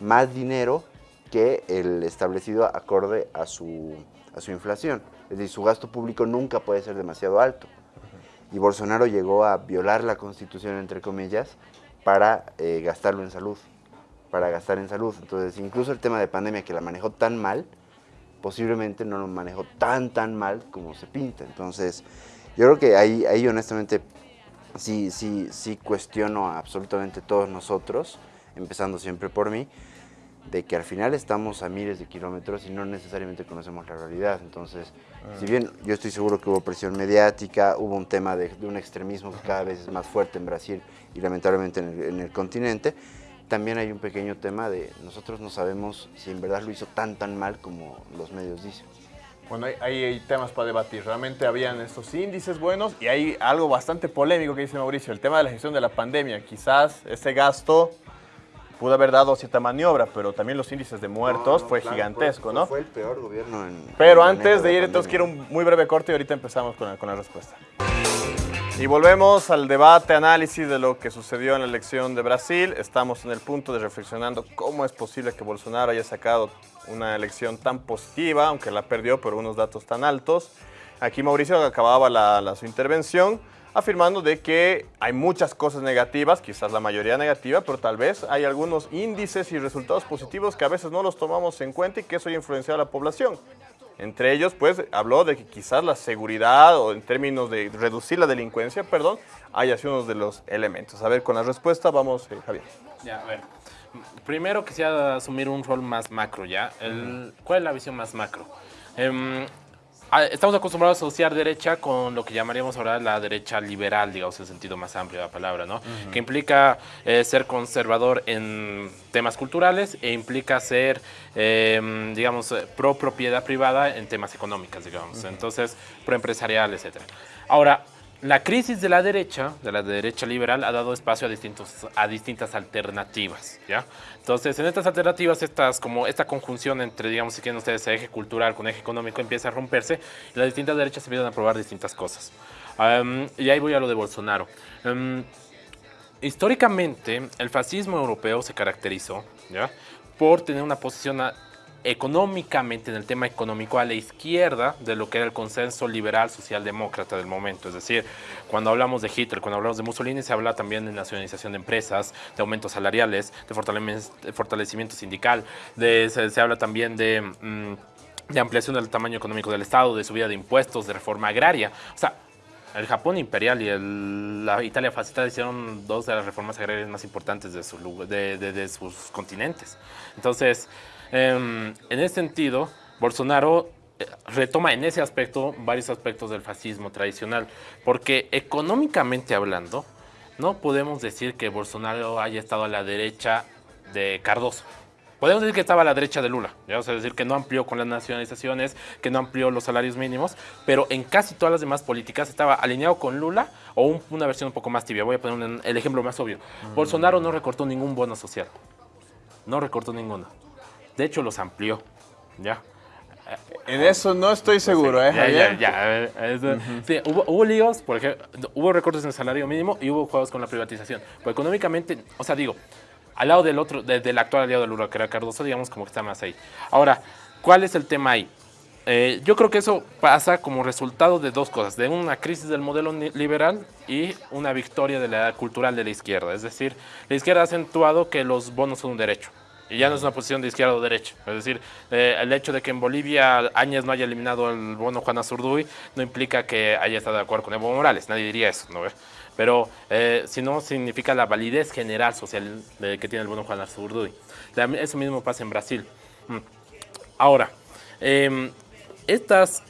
más dinero que el establecido acorde a su, a su inflación. Es decir, su gasto público nunca puede ser demasiado alto. Y Bolsonaro llegó a violar la Constitución, entre comillas, para eh, gastarlo en salud, para gastar en salud. Entonces, incluso el tema de pandemia, que la manejó tan mal, posiblemente no lo manejó tan, tan mal como se pinta. Entonces, yo creo que ahí, ahí honestamente sí, sí, sí cuestiono absolutamente todos nosotros, empezando siempre por mí, de que al final estamos a miles de kilómetros y no necesariamente conocemos la realidad. Entonces, ah. si bien yo estoy seguro que hubo presión mediática, hubo un tema de, un extremismo que cada vez es más fuerte en Brasil y lamentablemente en el, en el, continente, también hay un pequeño tema de nosotros no sabemos si en verdad lo hizo tan tan mal como los medios dicen. Bueno, hay, temas para debatir. Realmente habían estos índices buenos y hay algo bastante polémico que dice Mauricio, el tema de la gestión de la pandemia. Quizás ese gasto pudo haber dado cierta maniobra, pero también los índices de muertos fue gigantesco, ¿no? Fue el peor gobierno en... Pero antes de ir, entonces quiero un muy breve corte y ahorita empezamos con con la respuesta. Y volvemos al debate, análisis de lo que sucedió en la elección de Brasil. Estamos en el punto de reflexionando cómo es posible que Bolsonaro haya sacado una elección tan positiva, aunque la perdió por unos datos tan altos. Aquí Mauricio acababa la, su intervención afirmando de que hay muchas cosas negativas, quizás la mayoría negativa, pero tal vez hay algunos índices y resultados positivos que a veces no los tomamos en cuenta y que eso ha influenciado a la población. Entre ellos, pues, habló de que quizás la seguridad o en términos de reducir la delincuencia, perdón, haya sido uno de los elementos. A ver, con la respuesta vamos, eh, Javier. Ya, a ver. Primero quisiera asumir un rol más macro, ¿ya? El, ¿Cuál es la visión más macro? Em, estamos acostumbrados a asociar derecha con lo que llamaríamos ahora la derecha liberal, digamos, en el sentido más amplio de la palabra, ¿no? Que implica eh, ser conservador en temas culturales e implica ser, em, digamos, eh, pro propiedad privada en temas económicos, digamos. Entonces, pro empresarial, etc. Ahora, la crisis de la derecha, de la derecha liberal, ha dado espacio a, distintos, a distintas alternativas, ¿ya? Entonces, en estas alternativas, estas, como esta conjunción entre, digamos, si quieren ustedes, eje cultural con eje económico empieza a romperse y las distintas derechas empiezan a probar distintas cosas. Y ahí voy a lo de Bolsonaro. Um, históricamente, el fascismo europeo se caracterizó ¿ya? por tener una posición económicamente, en el tema económico, a la izquierda de lo que era el consenso liberal socialdemócrata del momento. Es decir, cuando hablamos de Hitler, cuando hablamos de Mussolini, se habla también de nacionalización de empresas, de aumentos salariales, de fortalecimiento sindical, de, se, habla también de... Mm, de ampliación del tamaño económico del Estado, de subida de impuestos, de reforma agraria. O sea, el Japón imperial y la Italia fascista hicieron dos de las reformas agrarias más importantes de, su, de sus continentes. Entonces, en ese sentido, Bolsonaro eh, retoma en ese aspecto varios aspectos del fascismo tradicional, porque económicamente hablando, no podemos decir que Bolsonaro haya estado a la derecha de Cardoso. Podemos decir que estaba a la derecha de Lula, ¿ya? o sea, decir que no amplió con las nacionalizaciones, que no amplió los salarios mínimos, pero en casi todas las demás políticas estaba alineado con Lula o una versión un poco más tibia. Voy a poner el ejemplo más obvio. Mm. Bolsonaro no recortó ningún bono social, no recortó ninguno. De hecho, los amplió. Ya. En eso no estoy seguro, ¿eh? Ya, ya, ya. Sí, hubo, hubo, líos, por ejemplo, hubo recortes en el salario mínimo y hubo juegos con la privatización. Pues económicamente, o sea, digo, al lado del otro, del actual aliado del Lula, que era Cardoso, digamos como que está más ahí. Ahora, ¿cuál es el tema ahí? Eh, yo creo que eso pasa como resultado de dos cosas, de una crisis del modelo liberal y una victoria de la cultural de la izquierda. Es decir, la izquierda ha acentuado que los bonos son un derecho. Y ya no es una posición de izquierda o derecha. Es decir, eh, el hecho de que en Bolivia Áñez no haya eliminado el bono Juana Zurduy no implica que haya estado de acuerdo con Evo Morales. Nadie diría eso, ¿no? Pero eh, si no, significa la validez general social de, que tiene el bono Juana Zurduy. Eso mismo pasa en Brasil. Mm. Ahora, em, estas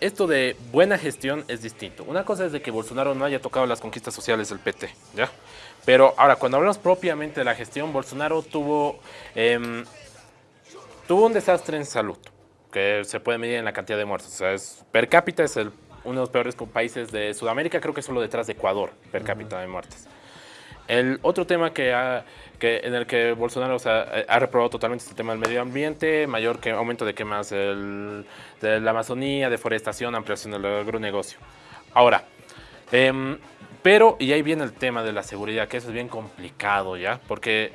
esto de buena gestión es distinto. Una cosa es de que Bolsonaro no haya tocado las conquistas sociales del PT, ¿ya? Pero ahora, cuando hablamos propiamente de la gestión, Bolsonaro tuvo, em, tuvo un desastre en salud, que se puede medir en la cantidad de muertos. O sea, es, per cápita es el, uno de los peores países de Sudamérica, creo que solo detrás de Ecuador, per cápita de muertes. El otro tema que, que en el que Bolsonaro ha reprobado totalmente es el tema del medio ambiente, mayor que aumento de quemas de la Amazonía, deforestación, ampliación del agronegocio. Ahora, eh, pero, y ahí viene el tema de la seguridad, que eso es bien complicado ya, porque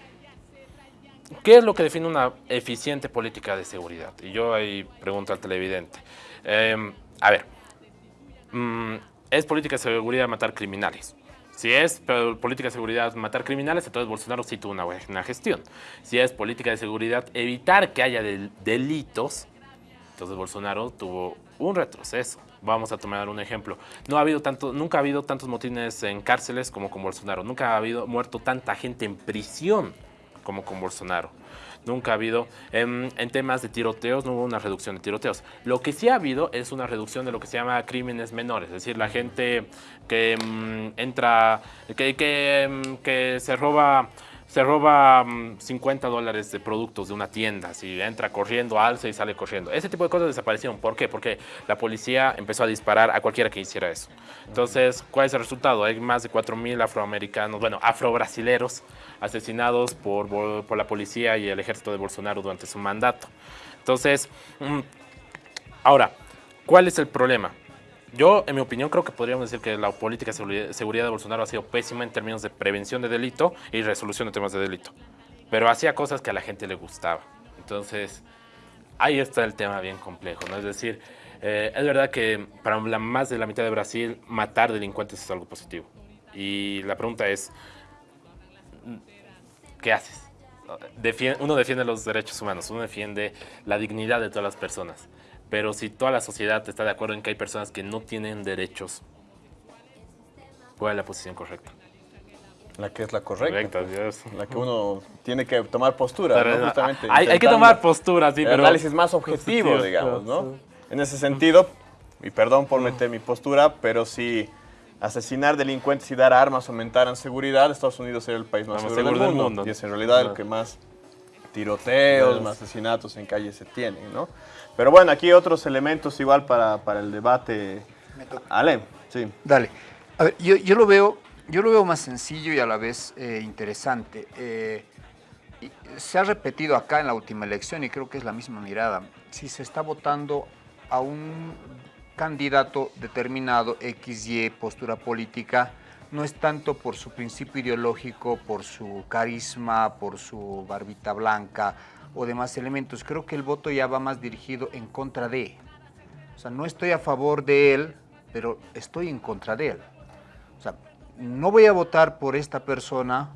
¿qué es lo que define una eficiente política de seguridad? Y yo ahí pregunto al televidente. Em, a ver, mm, ¿es política de seguridad matar criminales? Si es política de seguridad matar criminales, entonces Bolsonaro sí tuvo una buena gestión. Si es política de seguridad evitar que haya delitos, entonces Bolsonaro tuvo un retroceso. Vamos a tomar un ejemplo. No ha habido tanto, nunca ha habido tantos motines en cárceles como con Bolsonaro. Nunca ha habido muerto tanta gente en prisión como con Bolsonaro. Nunca ha habido, en, temas de tiroteos, no hubo una reducción de tiroteos. Lo que sí ha habido es una reducción de lo que se llama crímenes menores, es decir, la gente que mm, entra, que, que, que se roba se roba 50 mm, dólares de productos de una tienda, si entra corriendo, alza y sale corriendo. Ese tipo de cosas desaparecieron. ¿Por qué? Porque la policía empezó a disparar a cualquiera que hiciera eso. Entonces, ¿cuál es el resultado? Hay más de 4.000 afroamericanos, bueno, afrobrasileros asesinados por, por la policía y el ejército de Bolsonaro durante su mandato. Entonces, mm, ahora, ¿cuál es el problema? Yo, en mi opinión, creo que podríamos decir que la política de seguridad de Bolsonaro ha sido pésima en términos de prevención de delito y resolución de temas de delito. Pero hacía cosas que a la gente le gustaba. Entonces, ahí está el tema bien complejo. Es decir, eh, es verdad que para más de la mitad de Brasil, matar delincuentes es algo positivo. Y la pregunta es, ¿qué haces? uno defiende los derechos humanos, uno defiende la dignidad de todas las personas. Pero si toda la sociedad está de acuerdo en que hay personas que no tienen derechos, ¿cuál es la posición correcta? La que es la correcta. Pues, la que uno tiene que tomar postura, ¿no? Justamente. Hay, que tomar postura, sí, pero... Análisis más objetivo, digamos, ¿no? En ese sentido, y perdón por meter mi postura, pero si asesinar delincuentes y dar armas aumentaran seguridad, Estados Unidos sería el país más seguro, del, mundo, Y es en realidad el que más tiroteos, más asesinatos en calles se tienen, ¿no? Pero bueno, aquí otros elementos igual para, para el debate. Ale, sí. Dale. A ver, yo, yo, lo veo, yo lo veo más sencillo y a la vez eh, interesante. Eh, se ha repetido acá en la última elección y creo que es la misma mirada. Si se está votando a un candidato determinado, XY, postura política, no es tanto por su principio ideológico, por su carisma, por su barbita blanca o demás elementos. Creo que el voto ya va más dirigido en contra de. O sea, no estoy a favor de él, pero estoy en contra de él. O sea, no voy a votar por esta persona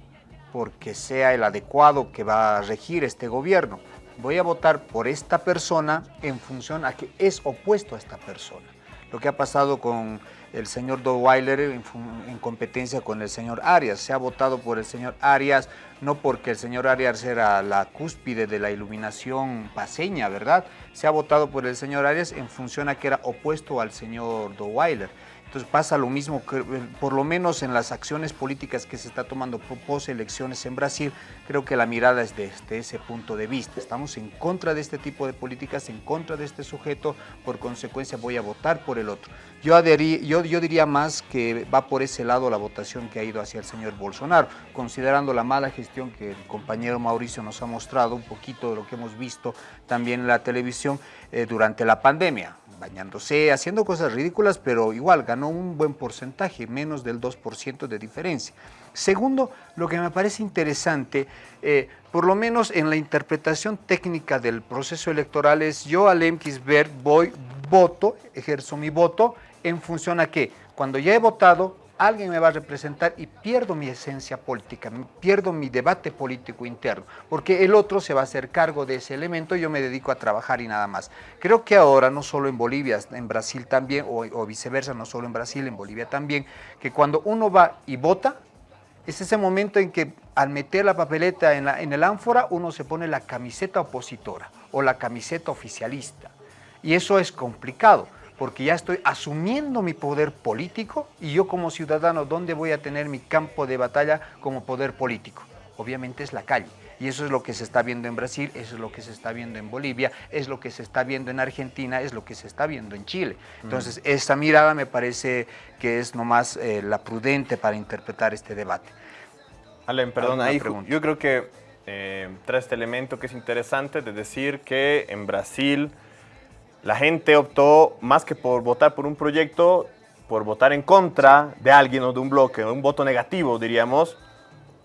porque sea el adecuado que va a regir este gobierno. Voy a votar por esta persona en función a que es opuesto a esta persona. Lo que ha pasado con el señor Weiler en, en, competencia con el señor Arias. Se ha votado por el señor Arias, no porque el señor Arias era la cúspide de la iluminación paseña, ¿verdad? Se ha votado por el señor Arias en función a que era opuesto al señor Weiler. Entonces pasa lo mismo, eh, por lo menos en las acciones políticas que se está tomando pos elecciones en Brasil, creo que la mirada es desde ese punto de vista. Estamos en contra de este tipo de políticas, en contra de este sujeto, por consecuencia voy a votar por el otro. Yo, adherí, yo diría más que va por ese lado la votación que ha ido hacia el señor Bolsonaro, considerando la mala gestión que el compañero Mauricio nos ha mostrado, un poquito de lo que hemos visto también en la televisión eh, durante la pandemia bañándose, haciendo cosas ridículas, pero igual ganó un buen porcentaje, menos del 2% de diferencia. Segundo, lo que me parece interesante, eh, por lo menos en la interpretación técnica del proceso electoral es yo al ver voy, voto, ejerzo mi voto en función a que cuando ya he votado, alguien me va a representar y pierdo mi esencia política, pierdo mi debate político interno, porque el otro se va a hacer cargo de ese elemento y yo me dedico a trabajar y nada más. Creo que ahora, no solo en Bolivia, en Brasil también, o, viceversa, no solo en Brasil, en Bolivia también, que cuando uno va y vota, es ese momento en que al meter la papeleta en, en el ánfora, uno se pone la camiseta opositora o la camiseta oficialista. Y eso es complicado porque ya estoy asumiendo mi poder político y yo como ciudadano, ¿dónde voy a tener mi campo de batalla como poder político? Obviamente es la calle. Y eso es lo que se está viendo en Brasil, eso es lo que se está viendo en Bolivia, es lo que se está viendo en Argentina, es lo que se está viendo en Chile. Entonces, esa mirada me parece que es nomás eh, la prudente para interpretar este debate. Allen, perdón, ahí yo creo que eh, trae este elemento que es interesante de decir que en Brasil la gente optó más que por votar por un proyecto, por votar en contra de alguien o de un bloque, un voto negativo, diríamos,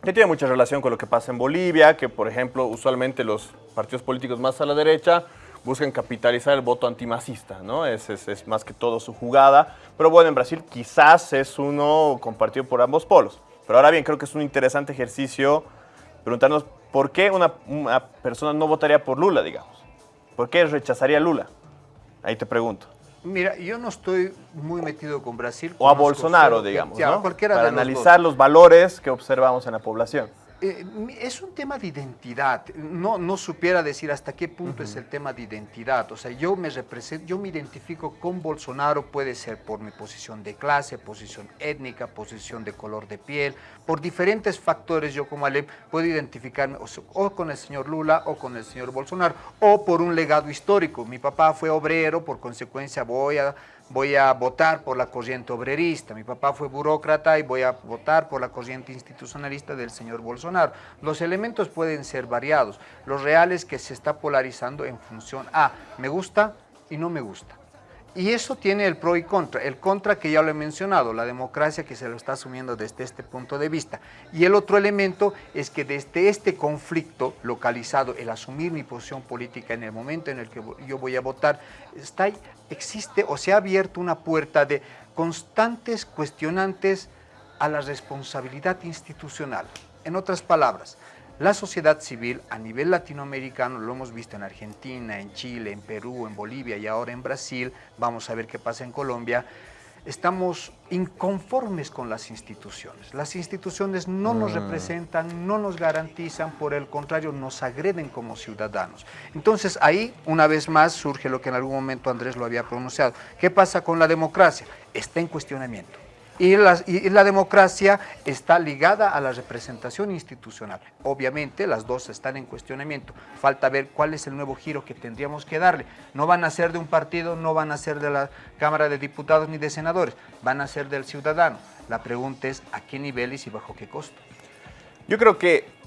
que tiene mucha relación con lo que pasa en Bolivia, que por ejemplo, usualmente los partidos políticos más a la derecha buscan capitalizar el voto antimacista, ¿no? Es, es, más que todo su jugada. Pero bueno, en Brasil quizás es uno compartido por ambos polos. Pero ahora bien, creo que es un interesante ejercicio preguntarnos por qué una, una persona no votaría por Lula, digamos. ¿Por qué rechazaría a Lula? Ahí te pregunto. Mira, yo no estoy muy metido con Brasil. O a Bolsonaro, digamos, ¿no? Para analizar los valores que observamos en la población. Eh, es un tema de identidad. No, no supiera decir hasta qué punto es el tema de identidad. O sea, yo me represento, yo me identifico con Bolsonaro, puede ser por mi posición de clase, posición étnica, posición de color de piel, por diferentes factores. Yo como Alem puedo identificarme o con el señor Lula o con el señor Bolsonaro, o por un legado histórico. Mi papá fue obrero, por consecuencia voy a voy a votar por la corriente obrerista, mi papá fue burócrata y voy a votar por la corriente institucionalista del señor Bolsonaro. Los elementos pueden ser variados, los reales que se está polarizando en función a me gusta y no me gusta. Y eso tiene el pro y contra. El contra que ya lo he mencionado, la democracia que se lo está asumiendo desde este punto de vista. Y el otro elemento es que desde este conflicto localizado, el asumir mi posición política en el momento en el que yo voy a votar, está, existe o se ha abierto una puerta de constantes cuestionantes a la responsabilidad institucional. En otras palabras, la sociedad civil a nivel latinoamericano, lo hemos visto en Argentina, en Chile, en Perú, en Bolivia y ahora en Brasil, vamos a ver qué pasa en Colombia, estamos inconformes con las instituciones. Las instituciones no nos mm. representan, no nos garantizan, por el contrario, nos agreden como ciudadanos. Entonces ahí, una vez más, surge lo que en algún momento Andrés lo había pronunciado. ¿Qué pasa con la democracia? Está en cuestionamiento. Y, la democracia está ligada a la representación institucional. Obviamente las dos están en cuestionamiento. Falta ver cuál es el nuevo giro que tendríamos que darle. No van a ser de un partido, no van a ser de la Cámara de Diputados ni de Senadores, van a ser del ciudadano. La pregunta es a qué niveles y bajo qué costo. Yo creo que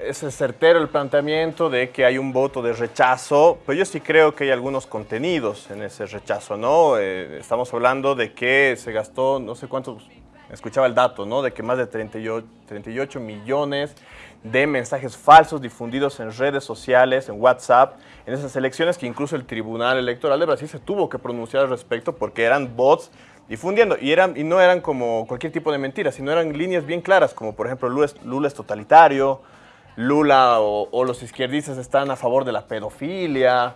es certero el planteamiento de que hay un voto de rechazo, pero yo sí creo que hay algunos contenidos en ese rechazo, ¿no? Eh, estamos hablando de que se gastó, no sé cuántos, escuchaba el dato, ¿no? De que más de 38, 38 millones de mensajes falsos difundidos en redes sociales, en WhatsApp, en esas elecciones que incluso el Tribunal Electoral de Brasil se tuvo que pronunciar al respecto porque eran bots difundiendo y, eran, y no eran como cualquier tipo de mentiras, sino eran líneas bien claras, como por ejemplo Lula es, Lula es totalitario, Lula o, los izquierdistas están a favor de la pedofilia,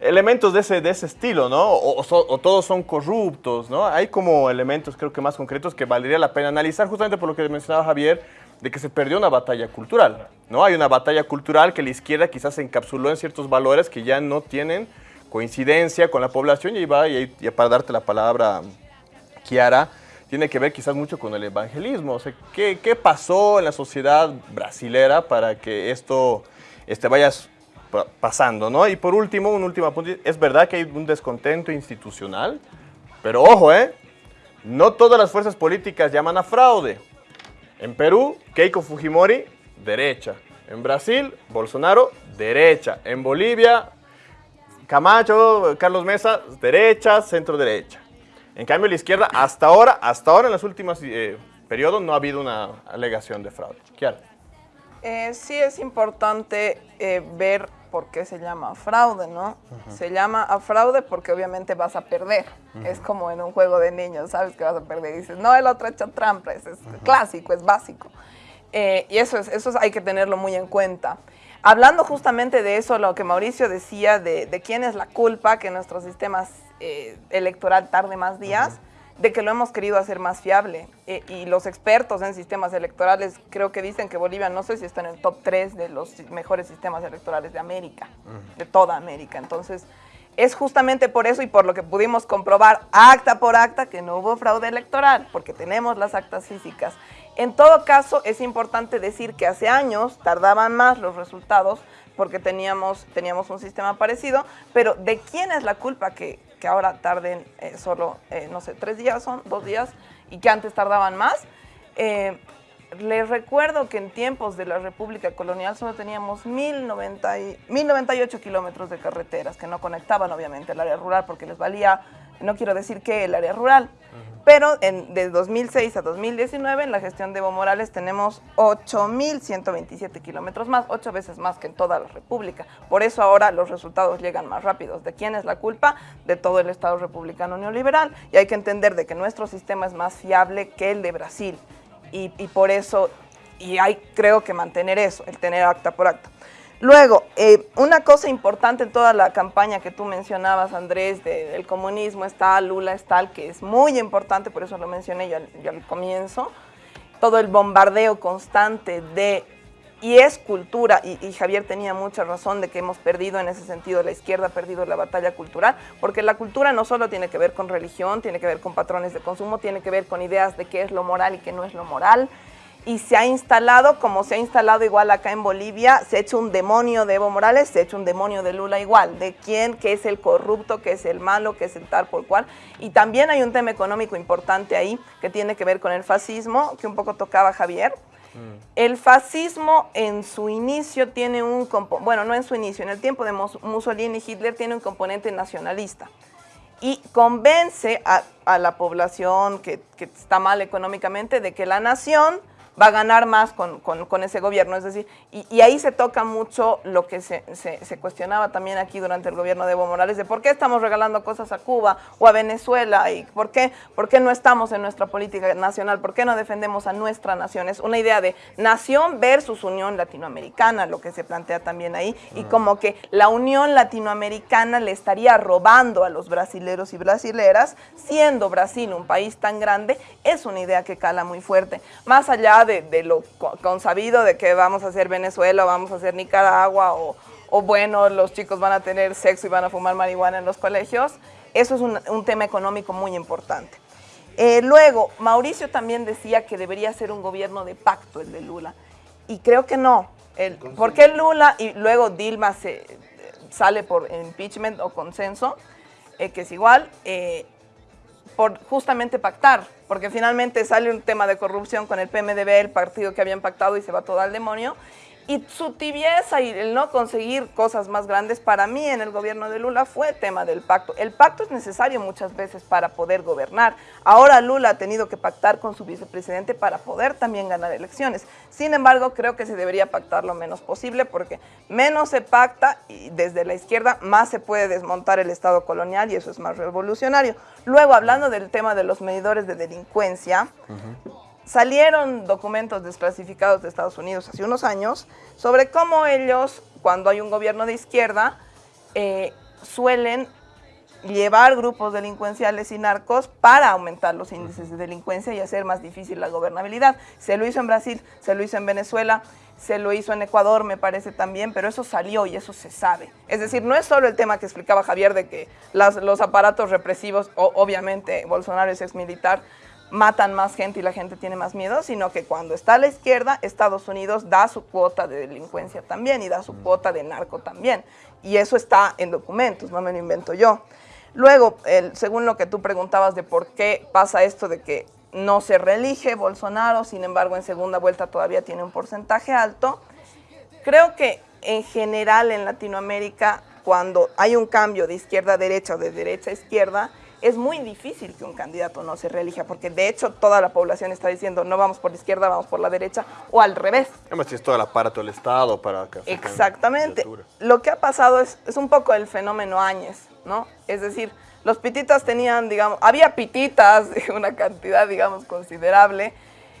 elementos de ese, de ese estilo, ¿no? O, todos son corruptos, ¿no? Hay como elementos creo que más concretos que valdría la pena analizar justamente por lo que mencionaba Javier, de que se perdió una batalla cultural, ¿no? Hay una batalla cultural que la izquierda quizás se encapsuló en ciertos valores que ya no tienen coincidencia con la población y va, y para darte la palabra, Kiara, tiene que ver quizás mucho con el evangelismo. O sea, ¿qué, qué pasó en la sociedad brasilera para que esto este, vaya pasando? ¿no? Y por último, un último apunte, es verdad que hay un descontento institucional, pero ojo, ¿eh? no todas las fuerzas políticas llaman a fraude. En Perú, Keiko Fujimori, derecha. En Brasil, Bolsonaro, derecha. En Bolivia, Camacho, Carlos Mesa, derecha, centro derecha. En cambio, la izquierda, hasta ahora, hasta ahora en los últimos eh, periodos, no ha habido una alegación de fraude. Kiara. Eh, sí es importante eh, ver por qué se llama fraude, ¿no? Se llama a fraude porque obviamente vas a perder. Es como en un juego de niños, sabes que vas a perder. Y dices, no, el otro ha hecho trampa, es, clásico, es básico. y eso, es, eso hay que tenerlo muy en cuenta. Hablando justamente de eso, lo que Mauricio decía de, de quién es la culpa que nuestro sistema eh, electoral tarde más días, de que lo hemos querido hacer más fiable. Eh, y los expertos en sistemas electorales creo que dicen que Bolivia no sé si está en el top 3 de los mejores sistemas electorales de América, de toda América. Entonces, es justamente por eso y por lo que pudimos comprobar acta por acta que no hubo fraude electoral, porque tenemos las actas físicas. En todo caso, es importante decir que hace años tardaban más los resultados porque teníamos, teníamos un sistema parecido, pero ¿de quién es la culpa que, ahora tarden eh, solo, eh, no sé, tres días son, dos días, y que antes tardaban más. Eh, les recuerdo que en tiempos de la República Colonial solo teníamos 1098 kilómetros de carreteras que no conectaban obviamente el área rural porque les valía, no quiero decir que el área rural, pero en, de 2006 a 2019 en la gestión de Evo Morales tenemos 8.127 kilómetros más, ocho veces más que en toda la República. Por eso ahora los resultados llegan más rápidos. ¿De quién es la culpa? De todo el Estado republicano neoliberal. Y hay que entender de que nuestro sistema es más fiable que el de Brasil. Y, y por eso, y hay creo que mantener eso, el tener acta por acta. Luego, eh, una cosa importante en toda la campaña que tú mencionabas, Andrés, del comunismo está, Lula está, que es muy importante, por eso lo mencioné yo, al comienzo, todo el bombardeo constante de, y es cultura, y, y, Javier tenía mucha razón de que hemos perdido en ese sentido, la izquierda ha perdido la batalla cultural, porque la cultura no solo tiene que ver con religión, tiene que ver con patrones de consumo, tiene que ver con ideas de qué es lo moral y qué no es lo moral, y se ha instalado, como se ha instalado igual acá en Bolivia, se ha hecho un demonio de Evo Morales, se ha hecho un demonio de Lula igual, de quién, qué es el corrupto, qué es el malo, qué es el tal por cual. Y también hay un tema económico importante ahí que tiene que ver con el fascismo, que un poco tocaba Javier. Mm. El fascismo en su inicio tiene un, bueno, no en su inicio, en el tiempo de Mussolini y Hitler tiene un componente nacionalista y convence a, la población que, que, está mal económicamente de que la nación va a ganar más con, con, ese gobierno. Es decir, y, ahí se toca mucho lo que se, se, cuestionaba también aquí durante el gobierno de Evo Morales, de por qué estamos regalando cosas a Cuba o a Venezuela y por qué, por qué no estamos en nuestra política nacional, por qué no defendemos a nuestra nación. Es una idea de nación versus Unión Latinoamericana, lo que se plantea también ahí, y como que la Unión Latinoamericana le estaría robando a los brasileros y brasileras, siendo Brasil un país tan grande, es una idea que cala muy fuerte. Más allá de, lo consabido de que vamos a hacer Venezuela, vamos a hacer Nicaragua, o, o, bueno, los chicos van a tener sexo y van a fumar marihuana en los colegios, eso es un, tema económico muy importante. Eh, luego, Mauricio también decía que debería ser un gobierno de pacto el de Lula. Y creo que no. El, ¿Por qué Lula y luego Dilma se, sale por impeachment o consenso? Eh, que es igual. Eh, por justamente pactar, porque finalmente sale un tema de corrupción con el PMDB, el partido que habían pactado y se va todo al demonio, y su tibieza y el no conseguir cosas más grandes para mí en el gobierno de Lula fue tema del pacto. El pacto es necesario muchas veces para poder gobernar. Ahora Lula ha tenido que pactar con su vicepresidente para poder también ganar elecciones. Sin embargo, creo que se debería pactar lo menos posible porque menos se pacta y desde la izquierda más se puede desmontar el Estado colonial y eso es más revolucionario. Luego, hablando del tema de los medidores de delincuencia, salieron documentos desclasificados de Estados Unidos hace unos años sobre cómo ellos, cuando hay un gobierno de izquierda, eh, suelen llevar grupos delincuenciales y narcos para aumentar los índices de delincuencia y hacer más difícil la gobernabilidad. Se lo hizo en Brasil, se lo hizo en Venezuela, se lo hizo en Ecuador, me parece también, pero eso salió y eso se sabe. Es decir, no es solo el tema que explicaba Javier de que los aparatos represivos, obviamente Bolsonaro es exmilitar, matan más gente y la gente tiene más miedo, sino que cuando está a la izquierda, Estados Unidos da su cuota de delincuencia también y da su cuota de narco también. Y eso está en documentos, no me lo invento yo. Luego, según lo que tú preguntabas de por qué pasa esto de que no se reelige Bolsonaro, sin embargo en segunda vuelta todavía tiene un porcentaje alto, creo que en general en Latinoamérica, cuando hay un cambio de izquierda a derecha o de derecha a izquierda, es muy difícil que un candidato no se reelija, porque de hecho toda la población está diciendo no vamos por la izquierda, vamos por la derecha, o al revés. Además es todo el aparato del Estado para que... Exactamente. Lo que ha pasado es, es un poco el fenómeno Áñez, ¿no? Es decir, los pititas tenían, digamos, había pititas de una cantidad, digamos, considerable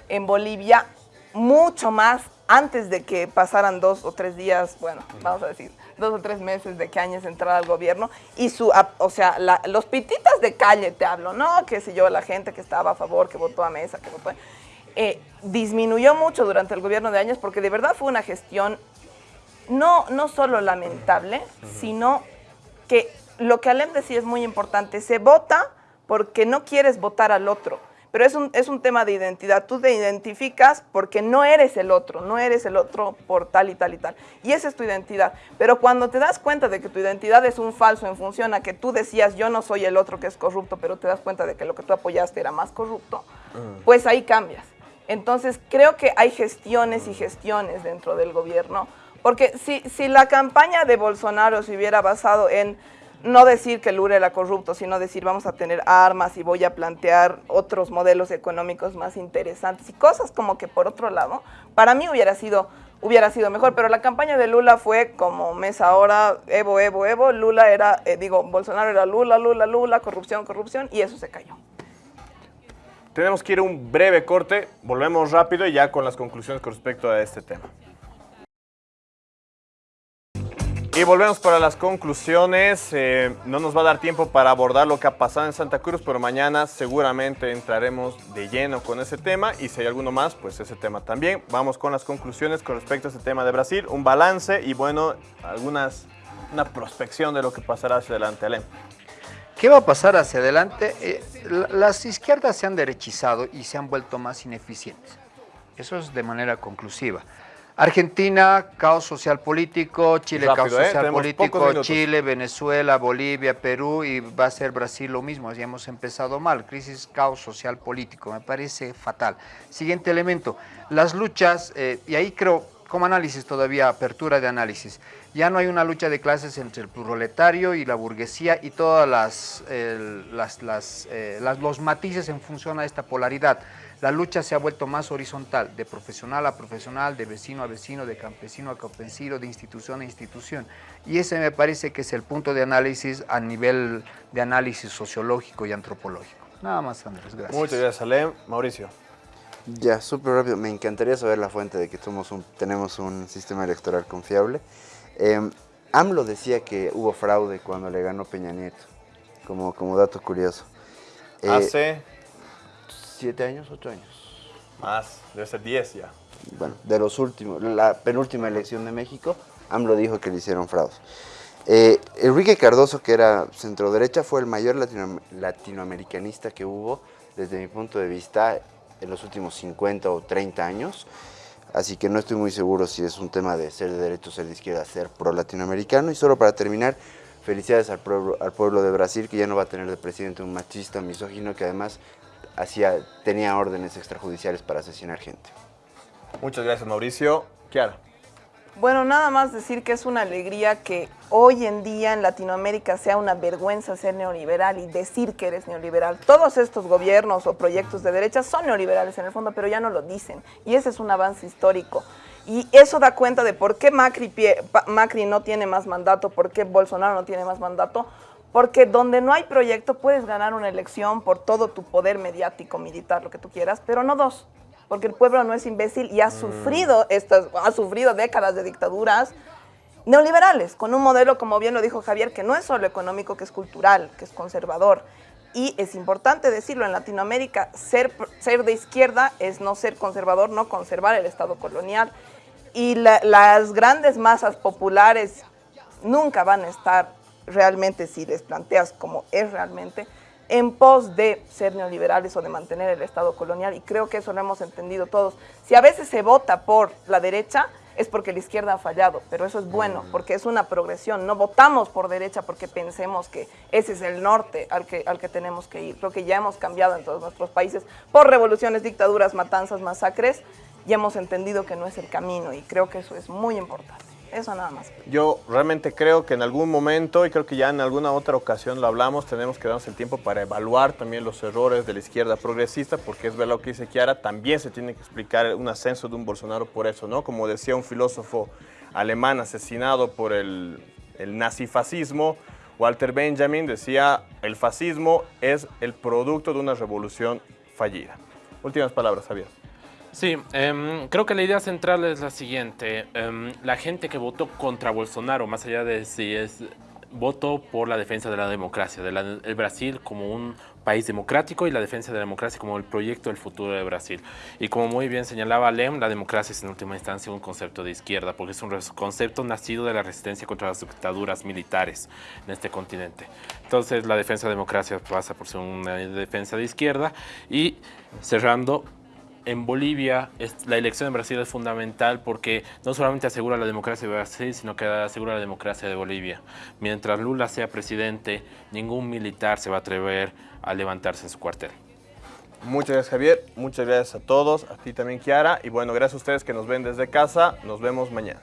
en Bolivia, mucho más antes de que pasaran dos o tres días, bueno, vamos a decir, dos o tres meses de que Áñez entrara al gobierno y su, o sea, los pititas de calle te hablo, ¿no? Que si yo, la gente que estaba a favor, que votó a Mesa, que votó... Eh, disminuyó mucho durante el gobierno de Áñez porque de verdad fue una gestión no, no solo lamentable, sino que lo que Alem decía es muy importante, se vota porque no quieres votar al otro pero es un, es un tema de identidad. Tú te identificas porque no eres el otro, no eres el otro por tal y tal y tal. Y esa es tu identidad. Pero cuando te das cuenta de que tu identidad es un falso en función a que tú decías yo no soy el otro que es corrupto, pero te das cuenta de que lo que tú apoyaste era más corrupto, mm. pues ahí cambias. Entonces creo que hay gestiones y gestiones dentro del gobierno, porque si, si la campaña de Bolsonaro se hubiera basado en no decir que Lula era corrupto, sino decir vamos a tener armas y voy a plantear otros modelos económicos más interesantes y cosas como que por otro lado, para mí hubiera sido, hubiera sido mejor, pero la campaña de Lula fue como mes ahora, Evo, Evo, Evo, Lula era, eh, digo, Bolsonaro era Lula, Lula, Lula, corrupción, corrupción, y eso se cayó. Tenemos que ir a un breve corte, volvemos rápido y ya con las conclusiones con respecto a este tema. Y volvemos para las conclusiones. Eh, no nos va a dar tiempo para abordar lo que ha pasado en Santa Cruz, pero mañana seguramente entraremos de lleno con ese tema. Y si hay alguno más, pues ese tema también. Vamos con las conclusiones con respecto a ese tema de Brasil. Un balance y bueno, algunas, una prospección de lo que pasará hacia adelante. Alem. ¿Qué va a pasar hacia adelante? Eh, las izquierdas se han derechizado y se han vuelto más ineficientes. Eso es de manera conclusiva. Argentina, caos social político, Chile, caos ¿eh? social político, Chile, Venezuela, Bolivia, Perú y va a ser Brasil lo mismo, ya hemos empezado mal, crisis, caos social político, me parece fatal. Siguiente elemento, las luchas, eh, y ahí creo, como análisis todavía, apertura de análisis, ya no hay una lucha de clases entre el proletario y la burguesía y todas las, las, eh, los matices en función a esta polaridad la lucha se ha vuelto más horizontal, de profesional a profesional, de vecino a vecino, de campesino a campesino, de institución a institución. Y ese me parece que es el punto de análisis a nivel de análisis sociológico y antropológico. Nada más, Andrés, gracias. Muchas gracias, Alem. Mauricio. Ya, súper rápido. Me encantaría saber la fuente de que somos un, tenemos un sistema electoral confiable. Eh, AMLO decía que hubo fraude cuando le ganó Peña Nieto, como, como dato curioso. Eh, Hace ¿Siete años, ocho años? Más, debe ser diez ya. Bueno, de los últimos, la penúltima elección de México, AMLO dijo que le hicieron fraude. Eh, Enrique Cardoso, que era centro derecha, fue el mayor latinoamericanista que hubo desde mi punto de vista, en los últimos 50 o 30 años. Así que no estoy muy seguro si es un tema de ser de derecha o ser de izquierda, ser pro-latinoamericano. Y solo para terminar, felicidades al pueblo, al pueblo de Brasil, que ya no va a tener de presidente un machista, misógino, que además hacía, tenía órdenes extrajudiciales para asesinar gente. Muchas gracias, Mauricio. Kiara. Bueno, nada más decir que es una alegría que hoy en día en Latinoamérica sea una vergüenza ser neoliberal y decir que eres neoliberal. Todos estos gobiernos o proyectos de derecha son neoliberales en el fondo, pero ya no lo dicen. Y ese es un avance histórico. Y eso da cuenta de por qué Macri, Macri no tiene más mandato, por qué Bolsonaro no tiene más mandato, porque donde no hay proyecto puedes ganar una elección por todo tu poder mediático, militar, lo que tú quieras, pero no dos porque el pueblo no es imbécil y ha mm. sufrido, estas, ha sufrido décadas de dictaduras neoliberales, con un modelo, como bien lo dijo Javier, que no es solo económico, que es cultural, que es conservador. Y es importante decirlo, en Latinoamérica ser, ser de izquierda es no ser conservador, no conservar el Estado colonial. Y las grandes masas populares nunca van a estar realmente, si les planteas como es realmente, en pos de ser neoliberales o de mantener el Estado colonial, y creo que eso lo hemos entendido todos. Si a veces se vota por la derecha, es porque la izquierda ha fallado, pero eso es bueno, mm. porque es una progresión. No votamos por derecha porque pensemos que ese es el norte al que, al que tenemos que ir. Creo que ya hemos cambiado en todos nuestros países por revoluciones, dictaduras, matanzas, masacres, y hemos entendido que no es el camino, y creo que eso es muy importante. Eso nada más. Yo realmente creo que en algún momento, y creo que ya en alguna otra ocasión lo hablamos, tenemos que darnos el tiempo para evaluar también los errores de la izquierda progresista, porque es verdad lo que dice Kiara, también se tiene que explicar un ascenso de un Bolsonaro por eso, ¿no? Como decía un filósofo alemán asesinado por el, el nazifascismo, Walter Benjamin decía, el fascismo es el producto de una revolución fallida. Últimas palabras, Javier. Sí, em, creo que la idea central es la siguiente. Em, la gente que votó contra Bolsonaro, más allá de si es voto por la defensa de la democracia, de el Brasil como un país democrático y la defensa de la democracia como el proyecto del futuro de Brasil. Y como muy bien señalaba Lem, la democracia es en última instancia un concepto de izquierda, porque es un concepto nacido de la resistencia contra las dictaduras militares en este continente. Entonces la defensa de la democracia pasa por ser una defensa de izquierda y cerrando en Bolivia la elección en Brasil es fundamental porque no solamente asegura la democracia de Brasil, sino que asegura la democracia de Bolivia. Mientras Lula sea presidente, ningún militar se va a atrever a levantarse en su cuartel. Muchas gracias Javier, muchas gracias a todos, a ti también Kiara y bueno, gracias a ustedes que nos ven desde casa, nos vemos mañana.